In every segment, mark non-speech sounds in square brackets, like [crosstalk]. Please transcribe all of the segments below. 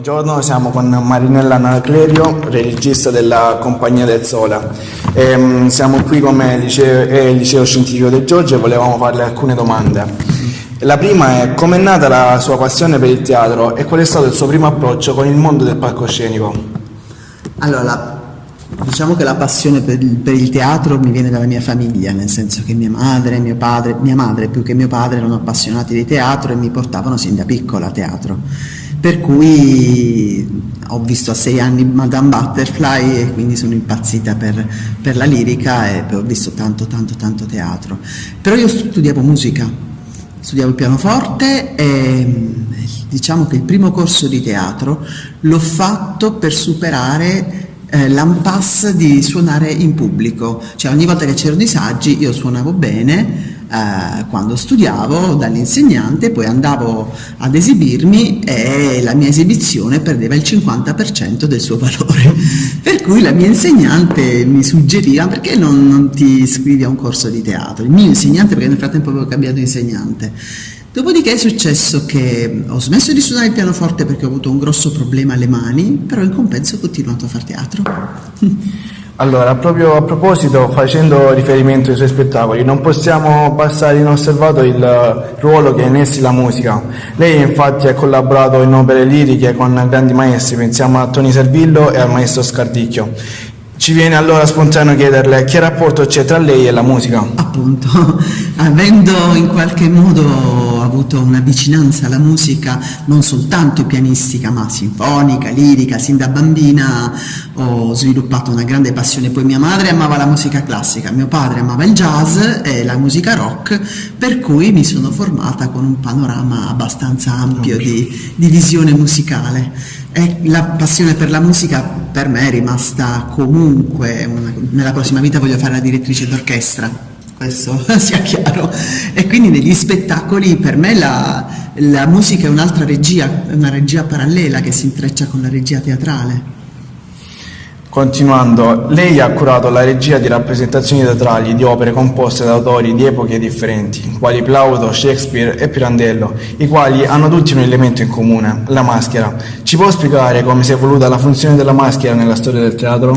Buongiorno, siamo con Marinella Anaclerio, regista della Compagnia del Sole. Ehm, siamo qui come liceo, eh, liceo Scientifico del Giorgio e volevamo farle alcune domande. La prima è come è nata la sua passione per il teatro e qual è stato il suo primo approccio con il mondo del palcoscenico? Allora, diciamo che la passione per il, per il, teatro mi viene dalla mia famiglia, nel senso che mia madre, mio padre, mia madre più che mio padre erano appassionati di teatro e mi portavano sin da piccola a teatro per cui ho visto a sei anni Madame Butterfly e quindi sono impazzita per, per la lirica e ho visto tanto tanto tanto teatro. Però io studiavo musica, studiavo il pianoforte e diciamo che il primo corso di teatro l'ho fatto per superare eh, l'impasse di suonare in pubblico, cioè ogni volta che c'erano i saggi io suonavo bene, eh, quando studiavo dall'insegnante, poi andavo ad esibirmi e la mia esibizione perdeva il 50% del suo valore. [laughs] Per cui la mia insegnante mi suggeriva perché non, non ti iscrivi a un corso di teatro? Il mio insegnante, perché nel frattempo avevo cambiato insegnante. Dopodiché è successo che ho smesso di suonare il pianoforte perché ho avuto un grosso problema alle mani, però in compenso ho continuato a fare teatro. [laughs] Allora, proprio a proposito, facendo riferimento ai suoi spettacoli, non possiamo passare inosservato il ruolo che ha in essi la musica. Lei infatti ha collaborato in opere liriche con grandi maestri, pensiamo a Tony Servillo e al maestro Scardicchio. Ci viene allora spontaneo chiederle che rapporto c'è tra lei e la musica. Appunto, [laughs] avendo in qualche modo avuto una vicinanza alla musica non soltanto pianistica ma sinfonica, lirica, sin da bambina ho sviluppato una grande passione. Poi mia madre amava la musica classica, mio padre amava il jazz e la musica rock, per cui mi sono formata con un panorama abbastanza ampio di, di visione musicale. E la passione per la musica per me è rimasta comunque, una, nella prossima vita voglio fare la direttrice d'orchestra, questo [laughs] sia chiaro. E quindi negli spettacoli per me la, la musica è un'altra regia, una regia parallela che si intreccia con la regia teatrale. Continuando, lei ha curato la regia di rappresentazioni teatrali di opere composte da autori di epoche differenti, quali Plauto, Shakespeare e Pirandello, i quali hanno tutti un elemento in comune, la maschera. Ci può spiegare come si è evoluta la funzione della maschera nella storia del teatro?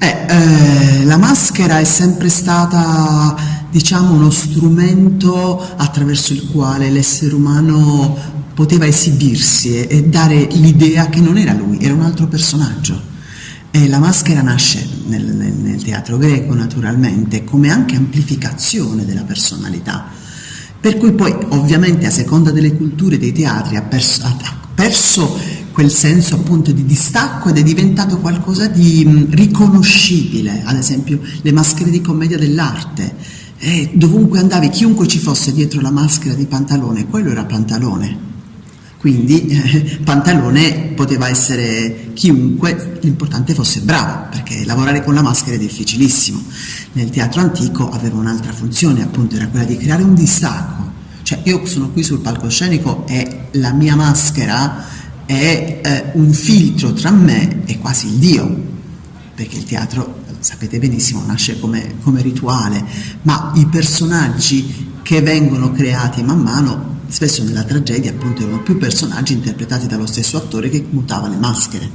Eh, eh, la maschera è sempre stata, diciamo, uno strumento attraverso il quale l'essere umano poteva esibirsi e, e dare l'idea che non era lui, era un altro personaggio. E la maschera nasce nel, nel, nel, teatro greco naturalmente come anche amplificazione della personalità, per cui poi ovviamente a seconda delle culture dei teatri ha perso, ha perso quel senso appunto di distacco ed è diventato qualcosa di riconoscibile, ad esempio le maschere di commedia dell'arte, eh, dovunque andavi, chiunque ci fosse dietro la maschera di pantalone, quello era pantalone quindi [laughs] eh, Pantalone poteva essere chiunque, l'importante fosse bravo, perché lavorare con la maschera è difficilissimo. Nel teatro antico aveva un'altra funzione, appunto, era quella di creare un distacco. Cioè io sono qui sul palcoscenico e la mia maschera è eh, un filtro tra me e quasi il Dio, perché il teatro, sapete benissimo, nasce come, come rituale, ma i personaggi che vengono creati man mano spesso nella tragedia appunto erano più personaggi interpretati dallo stesso attore che mutava le maschere.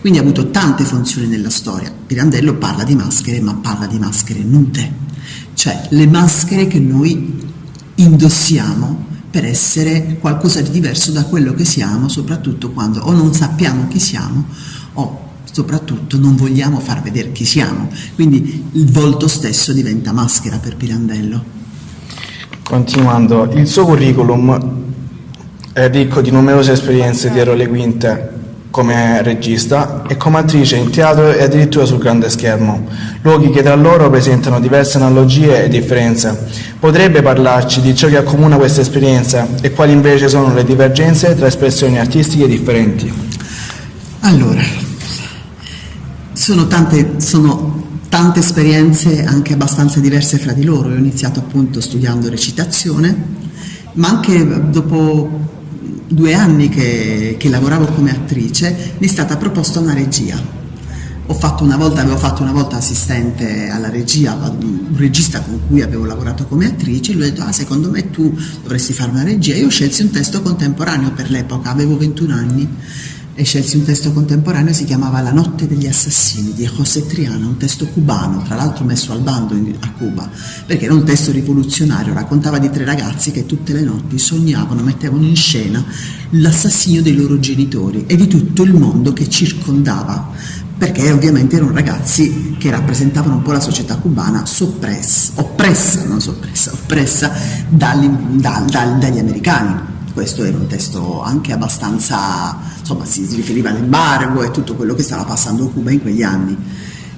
Quindi ha avuto tante funzioni nella storia. Pirandello parla di maschere, ma parla di maschere nude, cioè le maschere che noi indossiamo per essere qualcosa di diverso da quello che siamo, soprattutto quando o non sappiamo chi siamo o soprattutto non vogliamo far vedere chi siamo. Quindi il volto stesso diventa maschera per Pirandello. Continuando, il suo curriculum è ricco di numerose esperienze dietro le quinte come regista e come attrice in teatro e addirittura sul grande schermo, luoghi che tra loro presentano diverse analogie e differenze. Potrebbe parlarci di ciò che accomuna queste esperienze e quali invece sono le divergenze tra espressioni artistiche differenti? Allora, sono tante, sono tante esperienze anche abbastanza diverse fra di loro. Io ho iniziato appunto studiando recitazione, ma anche dopo due anni che, che lavoravo come attrice mi è stata proposta una regia. Ho fatto una volta, avevo fatto una volta assistente alla regia, un regista con cui avevo lavorato come attrice, lui ha detto, ah, secondo me tu dovresti fare una regia. Io scelsi un testo contemporaneo per l'epoca, avevo 21 anni e scelsi un testo contemporaneo, si chiamava La notte degli assassini di José Triana, un testo cubano, tra l'altro messo al bando in, a Cuba, perché era un testo rivoluzionario, raccontava di tre ragazzi che tutte le notti sognavano, mettevano in scena l'assassinio dei loro genitori e di tutto il mondo che circondava perché ovviamente erano ragazzi che rappresentavano un po' la società cubana soppressa, oppressa, non soppressa, oppressa dagli, da, da, dagli americani questo era un testo anche abbastanza, insomma si riferiva all'embargo e tutto quello che stava passando Cuba in quegli anni.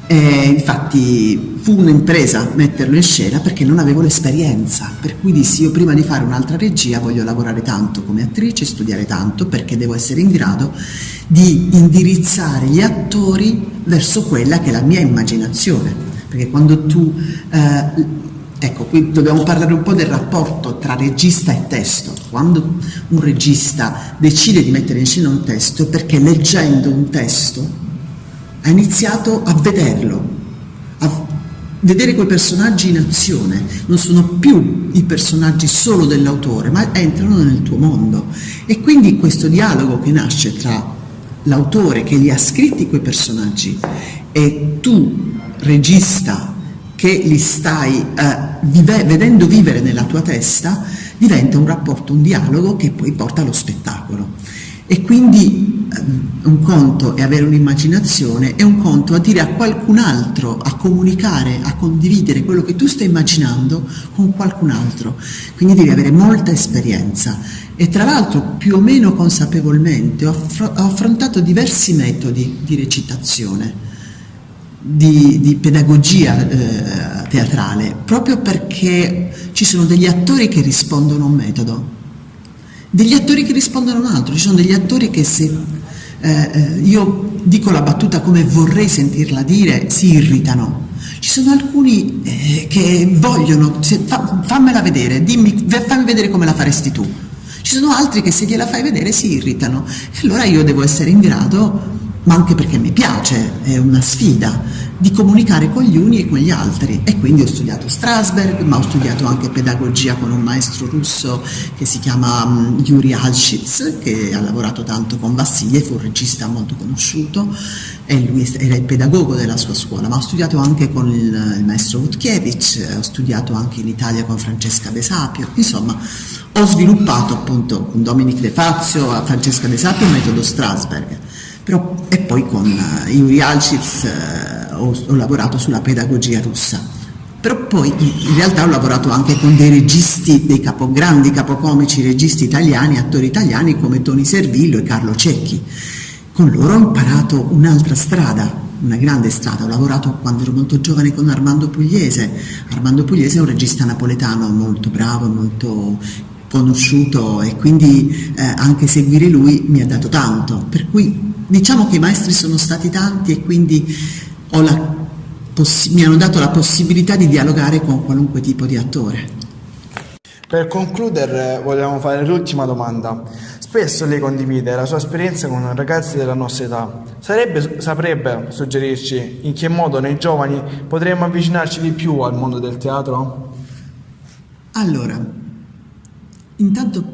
E infatti fu un'impresa metterlo in scena perché non avevo l'esperienza, per cui dissi io prima di fare un'altra regia voglio lavorare tanto come attrice, studiare tanto perché devo essere in grado di indirizzare gli attori verso quella che è la mia immaginazione, perché quando tu eh, Ecco, qui dobbiamo parlare un po' del rapporto tra regista e testo. Quando un regista decide di mettere in scena un testo è perché leggendo un testo ha iniziato a vederlo, a vedere quei personaggi in azione. Non sono più i personaggi solo dell'autore, ma entrano nel tuo mondo. E quindi questo dialogo che nasce tra l'autore che li ha scritti quei personaggi e tu, regista, che li stai eh, vive, vedendo vivere nella tua testa, diventa un rapporto, un dialogo che poi porta allo spettacolo. E quindi eh, un conto è avere un'immaginazione e un conto a dire a qualcun altro, a comunicare, a condividere quello che tu stai immaginando con qualcun altro. Quindi devi avere molta esperienza. E tra l'altro più o meno consapevolmente ho affrontato diversi metodi di recitazione di, di pedagogia eh, teatrale, proprio perché ci sono degli attori che rispondono a un metodo, degli attori che rispondono a un altro, ci sono degli attori che se eh, eh io dico la battuta come vorrei sentirla dire, si irritano. Ci sono alcuni eh, che vogliono, se, fa, fammela vedere, dimmi, fammi vedere come la faresti tu. Ci sono altri che se gliela fai vedere si irritano. E allora io devo essere in grado ma anche perché mi piace, è una sfida, di comunicare con gli uni e con gli altri. E quindi ho studiato Strasberg, ma ho studiato anche pedagogia con un maestro russo che si chiama um, Yuri Alshitz, che ha lavorato tanto con Vassiliev, fu un regista molto conosciuto, e lui era il pedagogo della sua scuola, ma ho studiato anche con il, maestro Wutkiewicz, ho studiato anche in Italia con Francesca De Sapio, insomma ho sviluppato appunto con Dominic De Fazio, Francesca De Sapio il metodo Strasberg però, e poi con Yuri Alcic uh, ho, ho lavorato sulla pedagogia russa. Però poi in realtà ho lavorato anche con dei registi, dei capo, grandi capocomici registi italiani, attori italiani come Toni Servillo e Carlo Cecchi. Con loro ho imparato un'altra strada, una grande strada. Ho lavorato quando ero molto giovane con Armando Pugliese. Armando Pugliese è un regista napoletano molto bravo, molto conosciuto e quindi eh, anche seguire lui mi ha dato tanto. Per cui Diciamo che i maestri sono stati tanti e quindi la, mi hanno dato la possibilità di dialogare con qualunque tipo di attore. Per concludere vogliamo fare l'ultima domanda. Spesso lei condivide la sua esperienza con ragazzi della nostra età. Sarebbe, saprebbe suggerirci in che modo noi giovani potremmo avvicinarci di più al mondo del teatro? Allora, intanto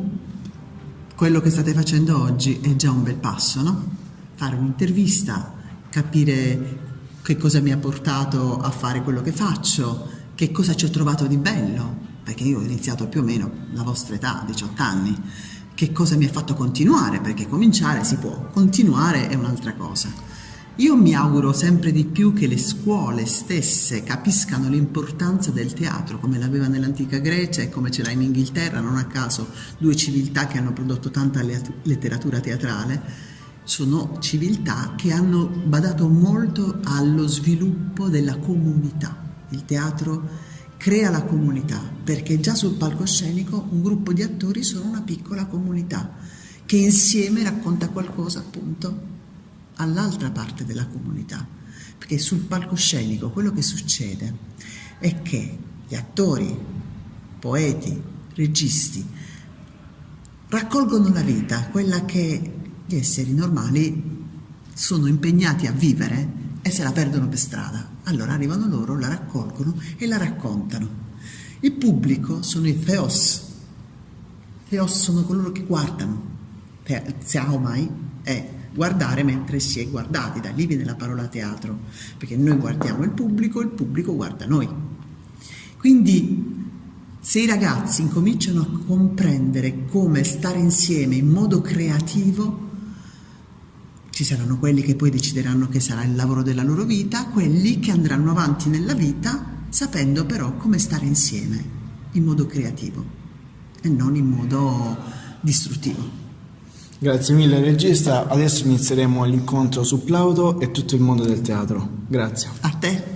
quello che state facendo oggi è già un bel passo, no? Fare un'intervista, capire che cosa mi ha portato a fare quello che faccio, che cosa ci ho trovato di bello, perché io ho iniziato più o meno la vostra età, 18 anni, che cosa mi ha fatto continuare, perché cominciare si può, continuare è un'altra cosa. Io mi auguro sempre di più che le scuole stesse capiscano l'importanza del teatro, come l'aveva nell'antica Grecia e come ce l'ha in Inghilterra, non a caso due civiltà che hanno prodotto tanta letteratura teatrale, sono civiltà che hanno badato molto allo sviluppo della comunità. Il teatro crea la comunità perché già sul palcoscenico un gruppo di attori sono una piccola comunità che insieme racconta qualcosa appunto all'altra parte della comunità. Perché sul palcoscenico quello che succede è che gli attori, poeti, registi raccolgono la vita, quella che gli esseri normali sono impegnati a vivere e se la perdono per strada. Allora arrivano loro, la raccolgono e la raccontano. Il pubblico sono i theos. Theos sono coloro che guardano. Xiaomai è guardare mentre si è guardati, da lì viene la parola teatro, perché noi guardiamo il pubblico, il pubblico guarda noi. Quindi se i ragazzi incominciano a comprendere come stare insieme in modo creativo, ci saranno quelli che poi decideranno che sarà il lavoro della loro vita, quelli che andranno avanti nella vita sapendo però come stare insieme in modo creativo e non in modo distruttivo. Grazie mille regista, adesso inizieremo l'incontro su Plauto e tutto il mondo del teatro. Grazie. A te.